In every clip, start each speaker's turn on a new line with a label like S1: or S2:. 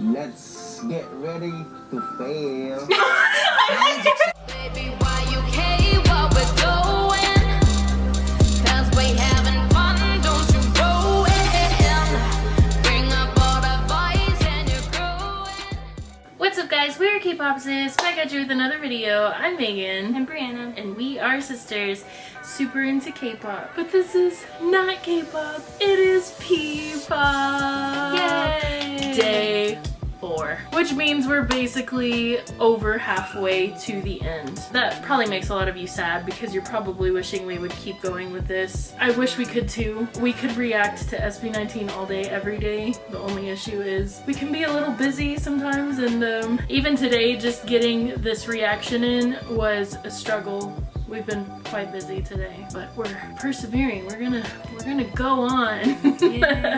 S1: Let's get ready to fail.
S2: Baby, why you care what we're doing? Cause we having fun, don't you ruin. Bring up all the boys and you're growing.
S3: What's up guys, we're K-Popsis, back at you with another video. I'm Megan.
S4: I'm Brianna.
S3: And we are sisters, super into K-pop. But this is not K-pop, it is P-pop!
S4: Yay!
S3: Day four. Which means we're basically over halfway to the end. That probably makes a lot of you sad because you're probably wishing we would keep going with this. I wish we could too. We could react to SB19 all day, every day. The only issue is we can be a little busy sometimes and um, even today just getting this reaction in was a struggle. We've been quite busy today, but we're persevering. We're gonna we're gonna go on.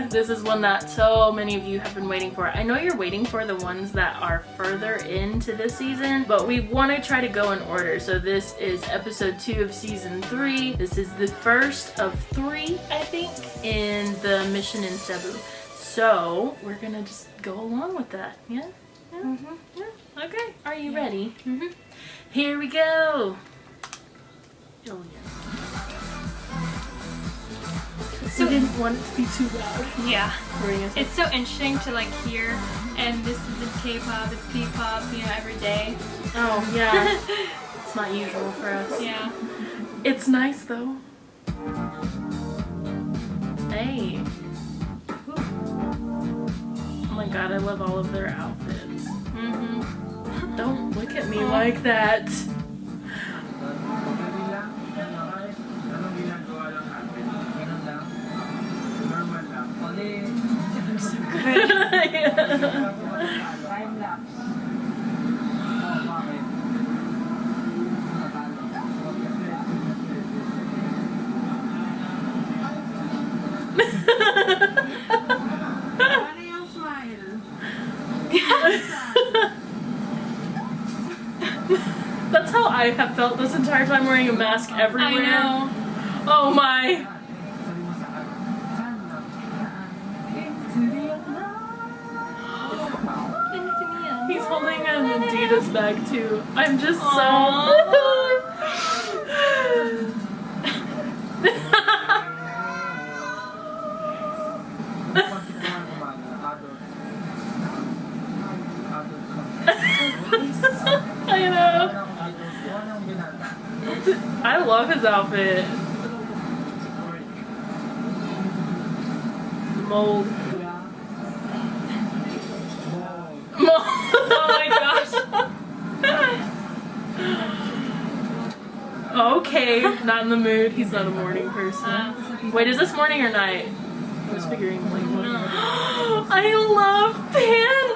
S3: this is one that so many of you have been waiting for. I know you're waiting for the ones that are further into the season, but we want to try to go in order. So this is episode two of season three. This is the first of three, I think, in the mission in Cebu. So we're gonna just go along with that. Yeah? Yeah?
S4: Mm-hmm.
S3: Yeah? Okay. Are you ready? Mm-hmm. Here we go. Oh yeah.
S4: So-
S3: we didn't want it to be too loud.
S4: Yeah.
S3: We're gonna say-
S4: It's so interesting to like hear, and this isn't K-pop, it's P-pop, you know, every day.
S3: oh yeah. it's not usual for us.
S4: Yeah.
S3: It's nice though. Hey. Oh my god, I love all of their outfits.
S4: Mm-hmm.
S3: Don't look at me like that. That's how I have felt this entire time wearing a mask oh, everywhere.
S4: I know.
S3: Oh my. Adidas bag too. I'm just so. I know. I love his outfit. Mold.
S4: Oh my gosh.
S3: Okay, not in the mood. He's not a morning person. Wait, is this morning or night? I was figuring like morning. I love pandas!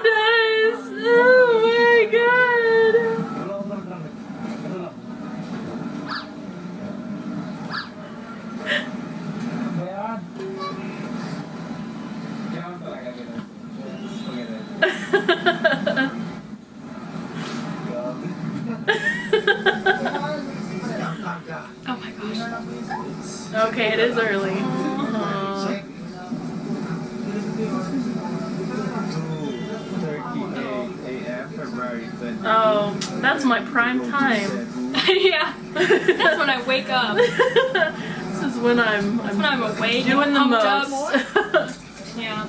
S3: It is early. Aw. Oh, that's my prime time.
S4: yeah. That's when I wake up.
S3: this is when I'm,
S4: That's
S3: I'm
S4: when I'm awake.
S3: doing the most.
S4: Yeah.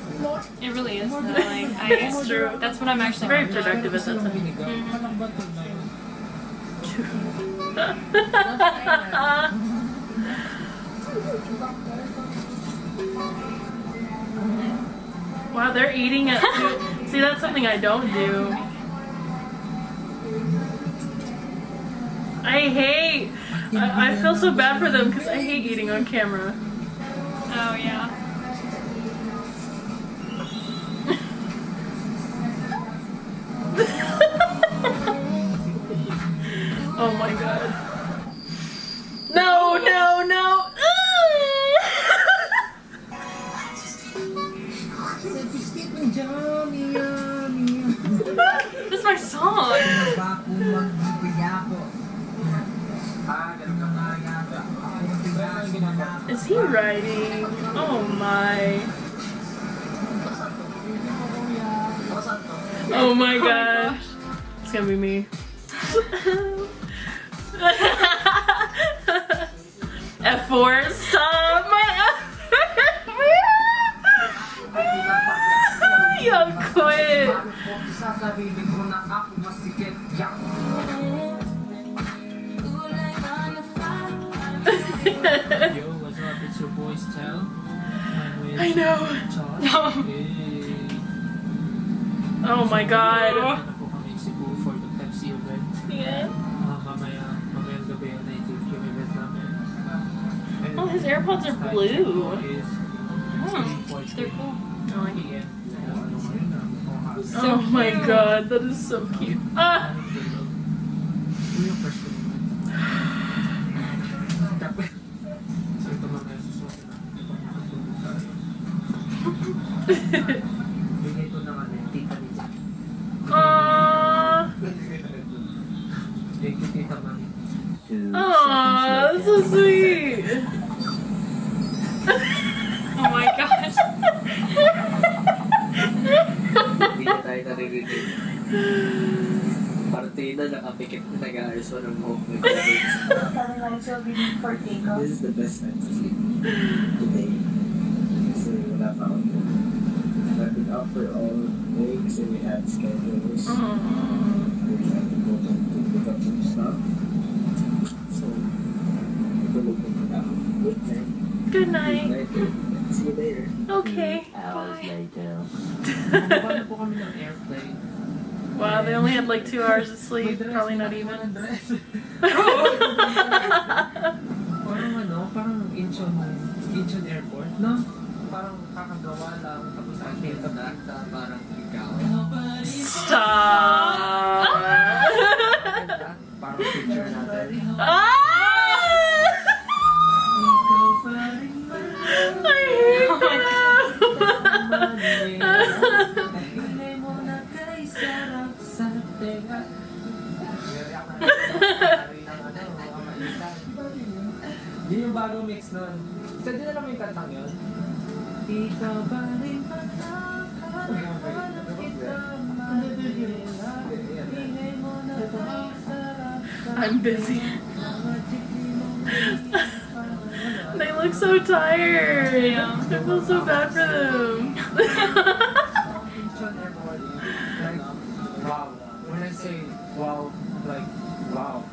S4: It really is. Though. Like, I,
S3: It's true.
S4: That's when I'm actually
S3: Very
S4: pumped up.
S3: productive at that time. Mm-hmm. Wow, they're eating it. too. See, that's something I don't do. I hate. I, I feel so bad for them because I hate eating on camera.
S4: Oh yeah. Is
S3: he writing? Oh my. Oh my oh gosh. It's gonna be me. F4, stop my F4. Y'all quit. I know.
S5: Josh.
S3: Oh my god.
S5: Ano po kami Cebu for the Pepsi event.
S3: Yeah.
S5: Ah, mamaya, mamayang gabi na i-take yung event namin. And
S3: Oh, his AirPods are blue.
S5: check po is
S3: Hmm, They're cool. I like it.
S5: PM. Ano ngayon na? Oaxaca.
S3: Oh my god, that is so cute. Ah!
S5: Ano yung first ko naman? Tapos, so ito mga susunod na. Bigay ko naman yung tita ni Jack.
S3: Aww.
S5: Thank you, tita Mami.
S1: Two
S3: Aww, that's so sweet.
S4: Oh my gosh.
S6: Hindi na tayo naririnig. Partida, nakapikit na nag-aayos mo ng buhok mo.
S7: This is the best time to sleep today. Kasi wala pa ako doon. I've been out for all day kasi we had schedules.
S3: Aww.
S7: We had to go to, to pick up some stuff. So, tulog ko na ako. Good night.
S3: Good night.
S7: Night. See you later.
S3: Okay.
S1: hours
S3: Bye.
S1: later.
S5: Bumaba na po kami ng airplane.
S3: Wow, they only had like two hours of sleep. Probably not even.
S5: Parang Incheon, Incheon Airport, no? Parang kakagawa lang, tapos nakita na,
S6: parang ikaw.
S3: Stop.
S5: parang picture natin.
S3: ah!
S5: Yun yung nun. Sa din alam mo yung kantang yun? Ikaw ba rin ba
S3: I'm busy. they look so tired. I feel so bad for them.
S5: Like, wow. When I say wow, like, wow.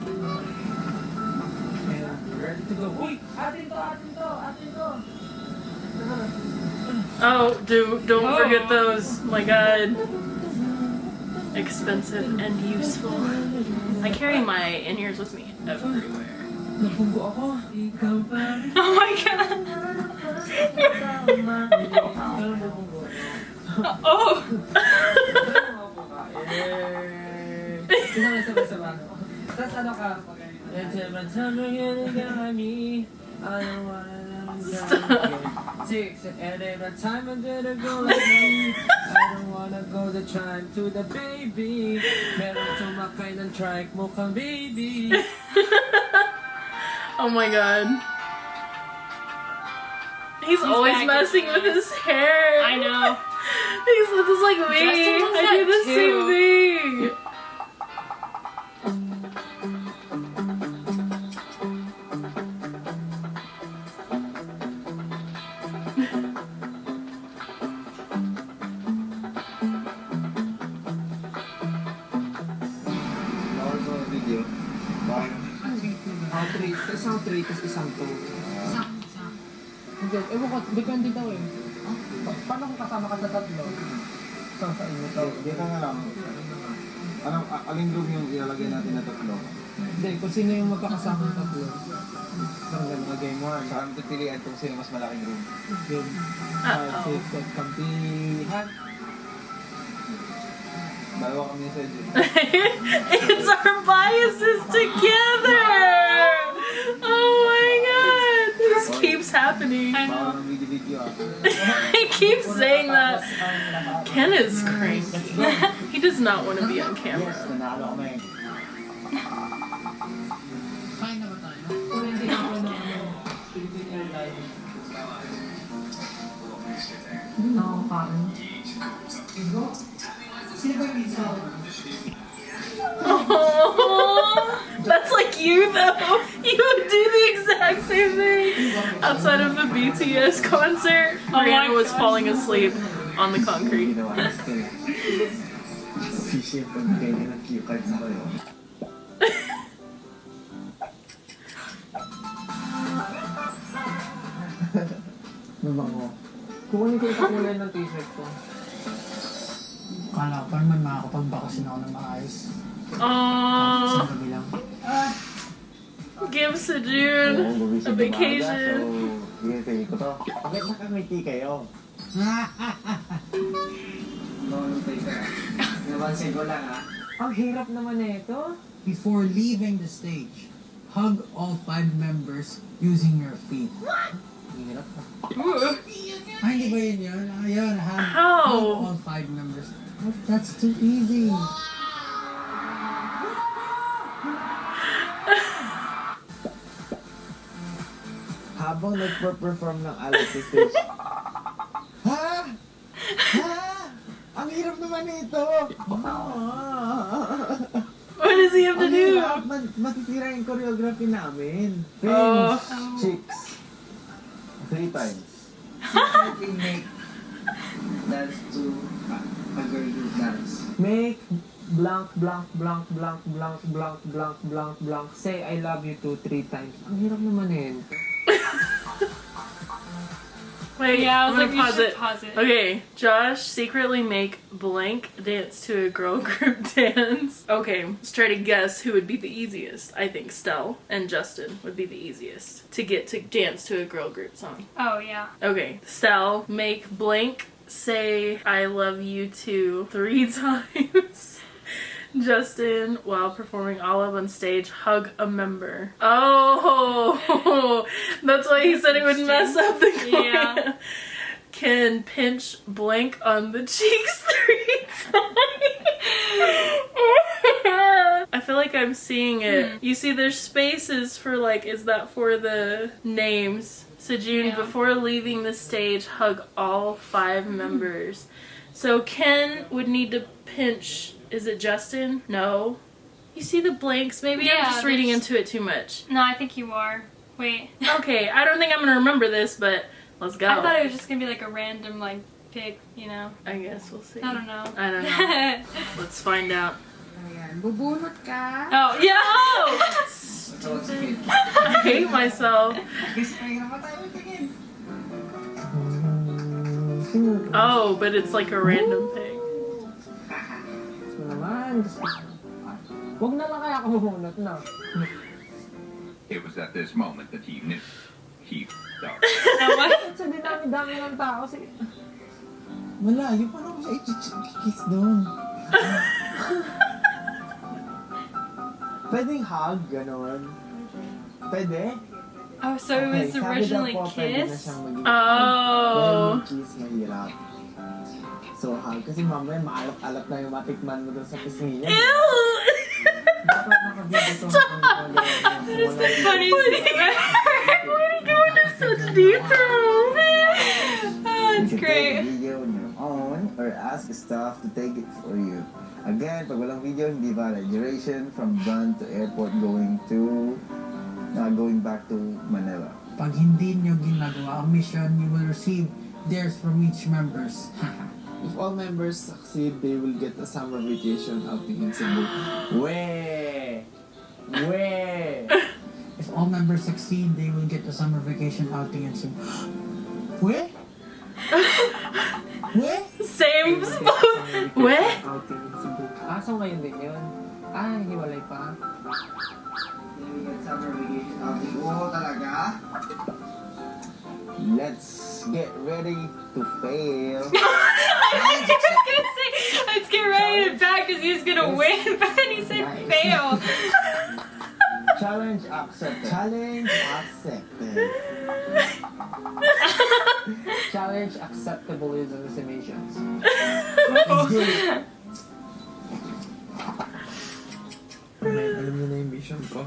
S5: And ready to go. Uy! Atin to, atin to, atin to!
S3: oh, do don't
S4: Oh.
S3: forget those. My God, expensive and useful. I carry my in ears with me everywhere.
S5: Napunggo ako. Ikaw pa rin.
S4: Oh my god. Oh.
S5: Tapos ano ka? Every time me, I don't wanna
S3: Stop.
S5: Six, and every time I did a go like me, I don't wanna go the time to the baby. Meron tumakay ng trike mo kang baby.
S3: Oh my God. He's, always messing with his hair.
S4: I know.
S3: He's just like me. I do the same thing.
S5: Three, isang three, tapos isang two. Hindi, ewan ko, depende daw eh. Pa- paano kung kasama ka sa tatlo? Isang sa inyo to.
S1: Hindi ka nga lang. Anong, aling room yung ilalagay natin na tatlo?
S5: Hindi, kung sino yung magkakasama ng tatlo. Parang ganun na game one.
S1: Saka natin pilihan kung sino mas malaking room.
S5: Game five, six, seven, kampihan.
S1: Dalawa kami sa
S3: it's our biases together.
S4: I
S3: keep saying that. Ken is cranky. he does not want to be on camera. oh that's like you though. You would do the exact same thing. Outside of the BTS concert, oh
S4: my
S3: Brianna was
S4: gosh.
S3: falling asleep on the concrete.
S7: Ginawa ko still. Sisi pag ganyan ang cue card sa kayo.
S5: Mabango. Kukunin ko yung kakulay ng t-shirt ko.
S8: Kala ko naman makakapagbakasin ako ng maayos.
S3: Aww,
S8: Isang gabi lang.
S3: Give Sejun
S7: Oo, gumising
S3: a vacation.
S7: umaga, So, to. Bakit nakangiti kayo?
S6: Maulutay ka. Napansin ko lang ha.
S5: Ang hirap naman na ito.
S8: Before leaving the stage, hug all five members using your feet.
S5: Ang hirap na.
S8: Ay, hindi ba yun yun? Ayun, hug,
S3: How?
S8: hug all five members. That's too easy.
S7: Habang nagpa-perform ng stage. ha? Ha? Ang hirap naman nito!
S3: What does he have to
S7: Ang
S3: do?
S7: hirap! Ma- Masisira yung choreography namin.
S3: Oh.
S7: Pins, chicks. Three times.
S6: Secretly make dance to a, a girl group dance.
S5: Make blank, blank, blank, blank, blank, blank, blank, blank, blank. Say I love you two, three times. Ang hirap naman eh.
S3: Wait,
S4: Yeah, I
S3: I'm
S4: was
S3: gonna
S4: like,
S3: pause it.
S4: pause it.
S3: Okay, Josh secretly make blank dance to a girl group dance. Okay, let's try to guess who would be the easiest. I think Stell and Justin would be the easiest to get to dance to a girl group song.
S4: Oh yeah.
S3: Okay, Stell, make blank say I love you too three times. Justin, while performing Alab on stage, hug a member. Oh, that's why he said it would mess up the
S4: Yeah.
S3: choreo. Can pinch blank on the cheeks three times. I feel like I'm seeing it. Hmm. You see, there's spaces for like, is that for the names? Sejun,
S4: Yeah.
S3: before leaving the stage, hug all five hmm. members. So Ken would need to pinch. Is it Justin? No. You see the blanks? Maybe I'm
S4: Yeah,
S3: just reading into it too much.
S4: No, I think you are. Wait.
S3: Okay, I don't think I'm gonna remember this, but let's go.
S4: I thought it was just gonna be like a random like pick, you know.
S3: I guess we'll see.
S4: I don't know.
S3: I don't know. Let's find out.
S4: oh yeah.
S3: Oh!
S6: Tawag.
S3: I hate myself.
S6: Kasi mahirap pa tayo tingin.
S3: Oh, but it's like a random pick.
S5: Gusto naman. Diyos ko. Huwag na lang kaya ako bumunot na.
S9: It was at this moment that he knew. He f***ed up.
S5: Sa dinami-dami ng tao. Sige.
S8: Malayo pa naman siya i-kiss doon.
S7: Pwedeng hug, ganon. Pwede?
S4: Oh, so it was
S7: sabi
S4: originally
S7: po, Pwede na
S4: kiss.
S3: Oh.
S7: Pero yung kiss mahirap. So hug, kasi mamaya maalap-alap na yung matikman mo doon sa niya.
S3: Ew!
S7: Nakabibito mo kung ano yung
S4: Funny.
S3: Why do you go into such detail?
S4: oh,
S7: a
S4: great.
S7: video on your own or ask staff to take it for you. Again, pag walang video, hindi valid. Duration from done to airport going to uh, going back to Manila.
S8: Pag hindi nyo ginagawa ang mission, you will receive theirs from each members.
S7: If all members succeed, they will get a summer vacation outing in Cebu. Weh! Weh!
S8: If all members succeed, they will get a summer vacation outing in Cebu. Weh? Weh?
S3: Same spot. Weh?
S5: Outing in Cebu. Ah, so ngayon din yun. Ah, hiwalay pa.
S6: Summer vacation outing. Oo, talaga?
S7: Let's get ready to fail.
S4: I was gonna say, let's get ready to back because he was gonna win, but then he said fail.
S7: Challenge accepted. Challenge accepted.
S5: Challenge acceptable is on the summations.
S7: Alam niyo na yung vision ko.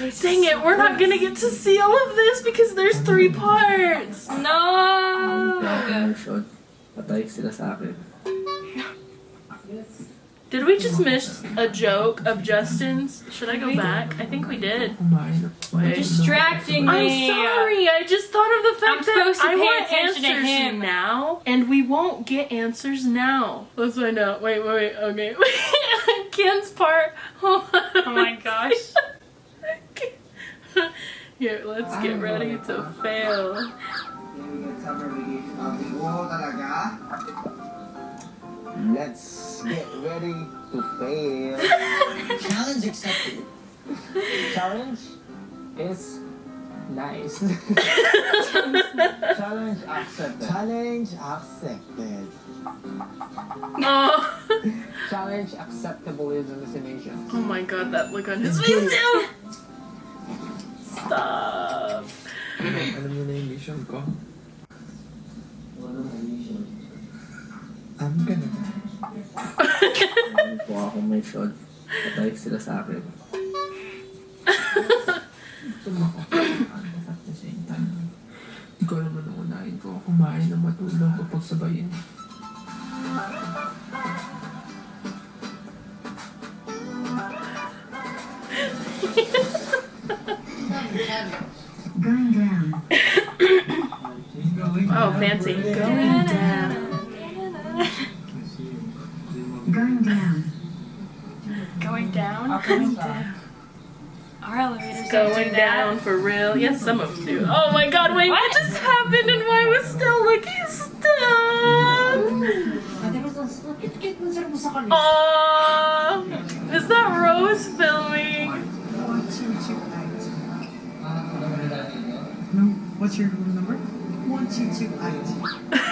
S3: Dang it, we're not gonna get to see all of this because there's three parts.
S4: No.
S6: Promotion. Sila sa akin.
S3: Did we just miss a joke of Justin's? Should I go back? I think we did.
S5: Kumain na
S3: Wait.
S4: Distracting
S3: I'm sorry. I just thought of the fact
S4: I'm
S3: that
S4: supposed to
S3: I
S4: pay
S3: want
S4: attention to
S3: answers
S4: him.
S3: now, and we won't get answers now. Let's find out. Wait, wait, wait. Okay. Ken's part. Oh
S4: my gosh.
S3: Here, let's get ready to fail.
S6: Then we get summer vacation outing. Oo, talaga?
S7: Let's get ready to fail.
S8: Challenge accepted.
S5: Challenge is nice. Challenge accepted.
S7: Challenge accepted.
S3: Oh.
S5: Challenge acceptable is hallucination.
S3: oh my god, that look on his face too. Stop.
S5: Alam niyo na yung mission ko? I'm gonna Ano po ako may shot. Patay sila sa akin. Tumakot at the same time. Hindi ko alam anong unahin ko. Kumain na matulog o pagsabayin.
S3: Some of them do. Oh my god, wait, what, just happened and why was still looking stuck? Aww. Is that Rose filming?
S8: No, what's your room number? One, two, two, eight.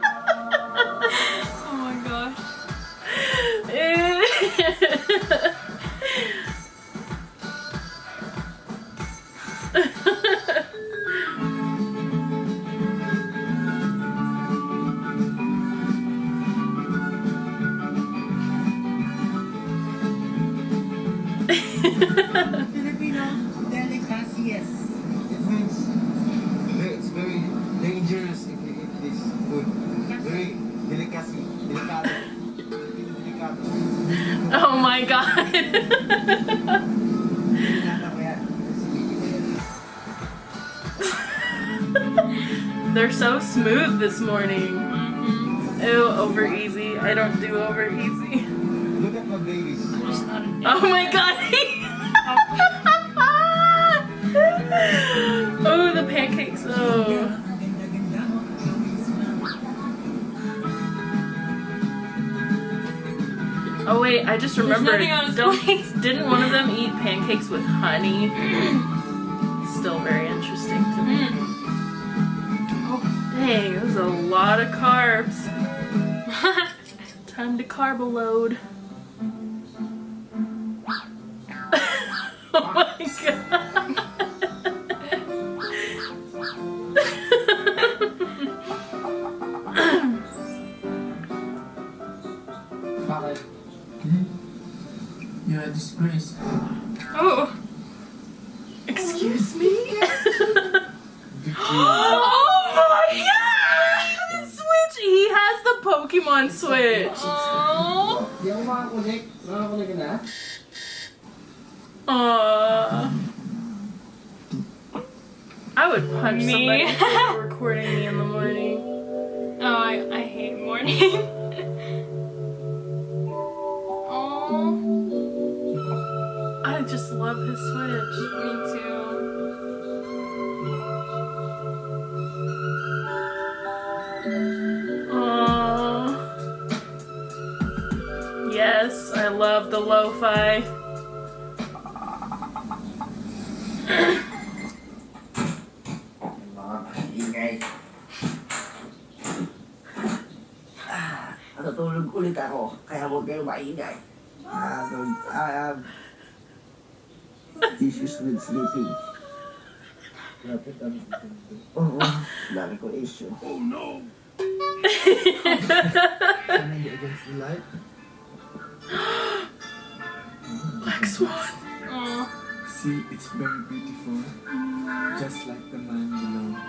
S3: smooth this morning. Mm-hmm. Ew, over easy. I don't do over easy.
S1: Look at my babies.
S4: Just not a
S3: Oh my god. oh, the pancakes. Oh. Oh wait, I just remembered.
S4: nothing on his
S3: Don't, didn't one of them eat pancakes with honey? Still very interesting to me. Dang, it was a lot of carbs. Time to carb load. oh my god.
S5: You're a disgrace.
S4: Oh.
S3: Excuse me? Pokemon Switch!
S4: Oh.
S5: Di ako makakunik. Makakunik ka na?
S3: Aww. Uh, I would punch
S4: Me?
S3: somebody for recording me in the morning.
S4: Oh, I, I hate morning. oh.
S3: I just love his Switch.
S4: Me too.
S3: lo-fi. Ano tulog
S6: ulit ako, kaya huwag kayong maingay. Ah, I am issues with sleeping. Grabe, dami issue.
S7: Oh no!
S3: Black Swan.
S4: Aw.
S5: See, it's very beautiful. Just like the man below.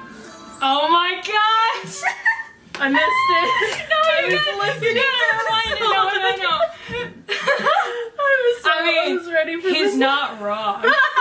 S4: Oh my gosh!
S3: I missed it.
S4: No,
S3: I
S4: you
S3: was
S4: gotta, you
S3: listening
S4: gotta rewind it. No, no, no.
S3: I was so
S4: I mean,
S3: was ready for
S4: He's
S3: this.
S4: not wrong.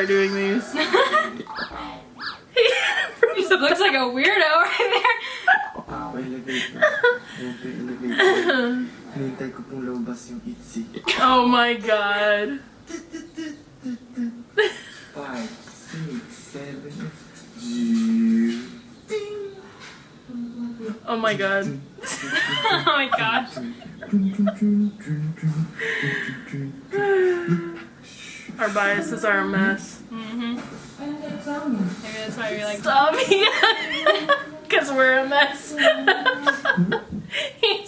S3: start doing these.
S4: He looks like a weirdo right
S7: itzy.
S3: oh my god. Oh my god.
S4: oh my gosh.
S3: Our biases are a mess.
S4: Mm-hmm. Maybe that's why you're like.
S3: Stop Because we're a mess.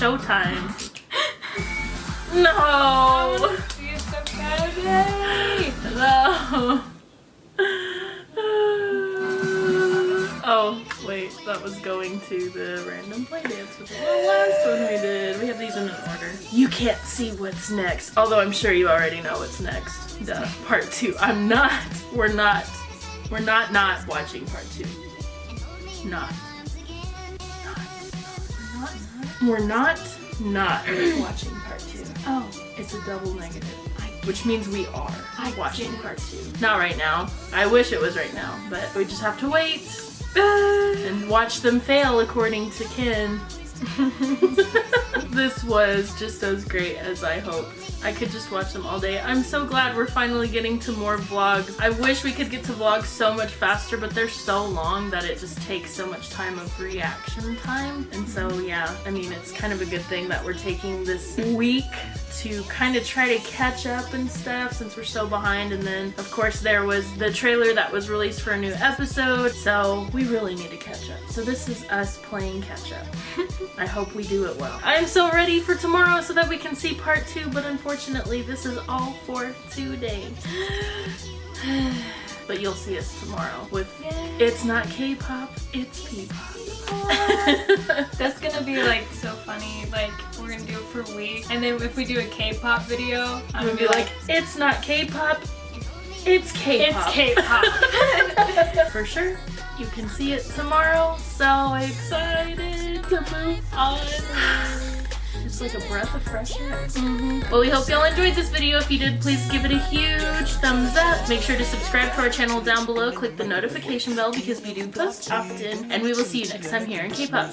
S3: Showtime. No.
S4: See you so badly.
S3: No. Oh, wait, that was going to the random play dance, which was the last one we did. We have these in an order. You can't see what's next, although I'm sure you already know what's next. Duh. Part two. I'm not. We're not. We're not not watching part two. Not. We're not not watching part two.
S4: Oh.
S3: It's a double negative. Which means we are watching part two. Not right now. I wish it was right now, but we just have to wait and watch them fail according to Ken. this was just as great as I hoped. I could just watch them all day. I'm so glad we're finally getting to more vlogs. I wish we could get to vlogs so much faster, but they're so long that it just takes so much time of reaction time. And so yeah, I mean, it's kind of a good thing that we're taking this week to kind of try to catch up and stuff since we're so behind. And then of course there was the trailer that was released for a new episode. So we really need to catch up. So this is us playing catch up. I hope we do it well. I'm so ready for tomorrow so that we can see part two, but unfortunately this is all for today. but you'll see us tomorrow with It's Not K-pop, It's P-pop.
S4: That's gonna be like so funny. Like we're gonna do it for a week, and then if we do a K-pop video, I'm
S3: gonna be like, it's not K-pop, it's K-pop.
S4: It's K-pop.
S3: For sure. You can see it tomorrow. So excited to move on. like a breath of fresh air. Mm -hmm. Well, we hope y'all enjoyed this video. If you did, please give it a huge thumbs up. Make sure to subscribe to our channel down below. Click the notification bell because we do post often. And we will see you next time here in K-pop.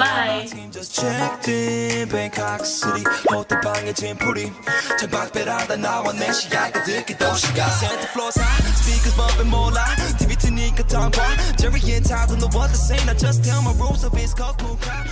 S3: Bye!
S10: Speakers bumping more loud TV to Nika Tongue Jerry and Tyler know what to say Now just tell my rules of his cool crowd